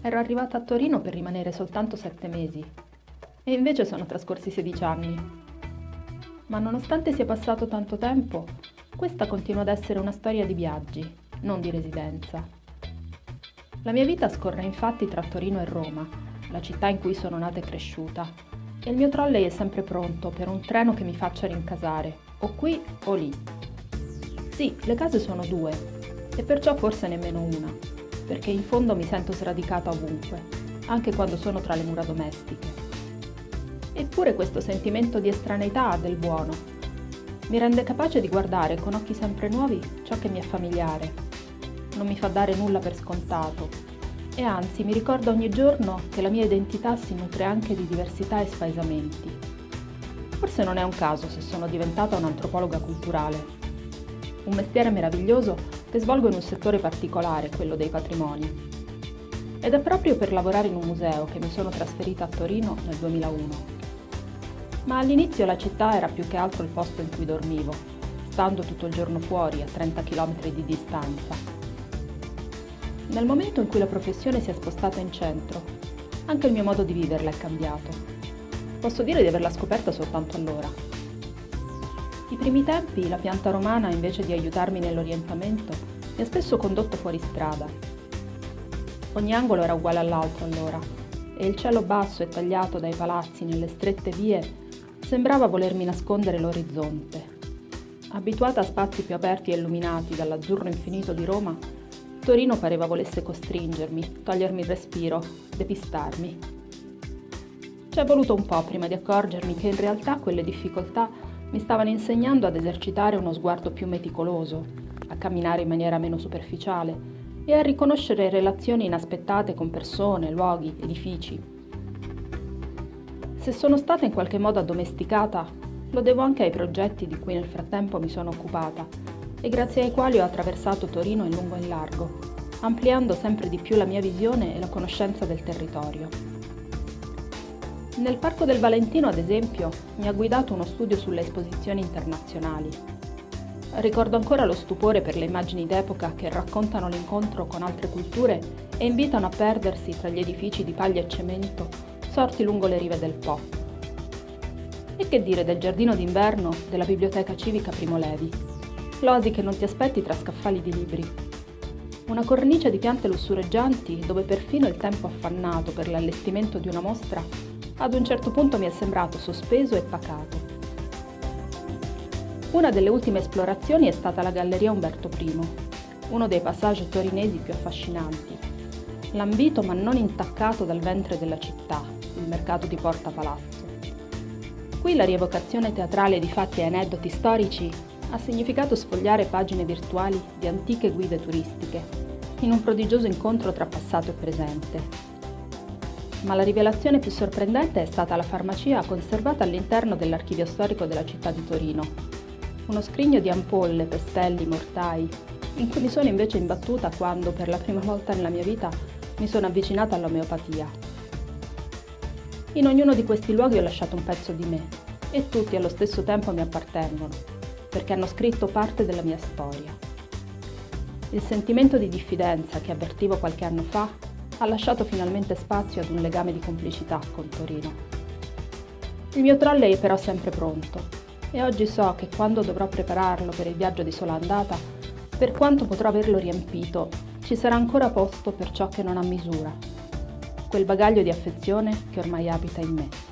Ero arrivata a Torino per rimanere soltanto sette mesi e invece sono trascorsi 16 anni. Ma nonostante sia passato tanto tempo, questa continua ad essere una storia di viaggi, non di residenza. La mia vita scorre infatti tra Torino e Roma, la città in cui sono nata e cresciuta, e il mio trolley è sempre pronto per un treno che mi faccia rincasare, o qui o lì. Sì, le case sono due, e perciò forse nemmeno una, perché in fondo mi sento sradicata ovunque, anche quando sono tra le mura domestiche. Eppure questo sentimento di estraneità ha del buono. Mi rende capace di guardare con occhi sempre nuovi ciò che mi è familiare. Non mi fa dare nulla per scontato. E anzi mi ricorda ogni giorno che la mia identità si nutre anche di diversità e spaesamenti. Forse non è un caso se sono diventata un'antropologa culturale. Un mestiere meraviglioso che svolgo in un settore particolare, quello dei patrimoni. Ed è proprio per lavorare in un museo che mi sono trasferita a Torino nel 2001 ma all'inizio la città era più che altro il posto in cui dormivo, stando tutto il giorno fuori a 30 km di distanza. Nel momento in cui la professione si è spostata in centro, anche il mio modo di viverla è cambiato. Posso dire di averla scoperta soltanto allora. Primi tempi la pianta romana, invece di aiutarmi nell'orientamento, mi ha spesso condotto fuori strada. Ogni angolo era uguale all'altro allora, e il cielo basso e tagliato dai palazzi nelle strette vie sembrava volermi nascondere l'orizzonte. Abituata a spazi più aperti e illuminati dall'azzurro infinito di Roma, Torino pareva volesse costringermi, togliermi il respiro, depistarmi. Ci è voluto un po' prima di accorgermi che in realtà quelle difficoltà mi stavano insegnando ad esercitare uno sguardo più meticoloso, a camminare in maniera meno superficiale e a riconoscere relazioni inaspettate con persone, luoghi, edifici, se sono stata in qualche modo addomesticata, lo devo anche ai progetti di cui nel frattempo mi sono occupata e grazie ai quali ho attraversato Torino in lungo e in largo, ampliando sempre di più la mia visione e la conoscenza del territorio. Nel Parco del Valentino, ad esempio, mi ha guidato uno studio sulle esposizioni internazionali. Ricordo ancora lo stupore per le immagini d'epoca che raccontano l'incontro con altre culture e invitano a perdersi tra gli edifici di paglia e cemento sorti lungo le rive del Po. E che dire del giardino d'inverno della Biblioteca Civica Primo Levi? L'oasi che non ti aspetti tra scaffali di libri. Una cornice di piante lussureggianti dove perfino il tempo affannato per l'allestimento di una mostra ad un certo punto mi è sembrato sospeso e pacato. Una delle ultime esplorazioni è stata la Galleria Umberto I, uno dei passaggi torinesi più affascinanti, lambito ma non intaccato dal ventre della città, il mercato di Porta Palazzo. Qui la rievocazione teatrale di fatti e aneddoti storici ha significato sfogliare pagine virtuali di antiche guide turistiche, in un prodigioso incontro tra passato e presente. Ma la rivelazione più sorprendente è stata la farmacia conservata all'interno dell'archivio storico della città di Torino. Uno scrigno di ampolle, pestelli, mortai, in cui mi sono invece imbattuta quando, per la prima volta nella mia vita, mi sono avvicinata all'omeopatia. In ognuno di questi luoghi ho lasciato un pezzo di me e tutti allo stesso tempo mi appartengono, perché hanno scritto parte della mia storia. Il sentimento di diffidenza che avvertivo qualche anno fa ha lasciato finalmente spazio ad un legame di complicità con Torino. Il mio trolley è però sempre pronto e oggi so che quando dovrò prepararlo per il viaggio di sola andata, per quanto potrò averlo riempito, ci sarà ancora posto per ciò che non ha misura quel bagaglio di affezione che ormai abita in me.